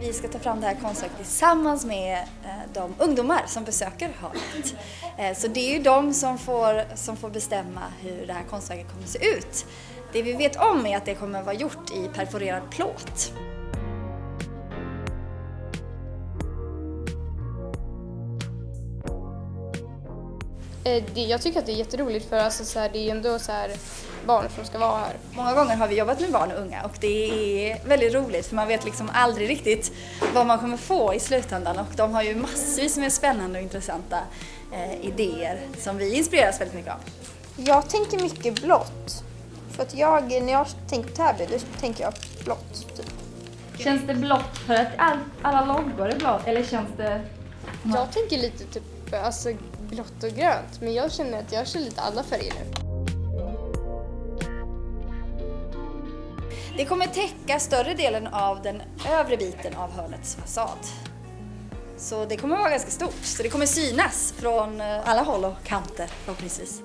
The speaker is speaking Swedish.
vi ska ta fram det här konstverket tillsammans med eh, de ungdomar som besöker hörnet. Eh, så det är ju de som får, som får bestämma hur det här konstverket kommer att se ut. Det vi vet om är att det kommer att vara gjort i perforerad plåt. Jag tycker att det är jätteroligt för alltså, så här, det är ju ändå så här, barn som ska vara här. Många gånger har vi jobbat med barn och unga och det är väldigt roligt för man vet liksom aldrig riktigt vad man kommer få i slutändan och de har ju massvis med spännande och intressanta eh, idéer som vi inspireras väldigt mycket av. Jag tänker mycket blått. För att jag, när jag tänker på Täby, då tänker jag blått. Typ. Känns det blått för att all, alla loggor är blått eller känns det... Jag tänker lite typ alltså, blått och grönt men jag känner att jag kör lite alla färger nu. Det kommer täcka större delen av den övre biten av hörnets fasad. Så det kommer vara ganska stort, så det kommer synas från eh, alla håll och kanter förhoppningsvis.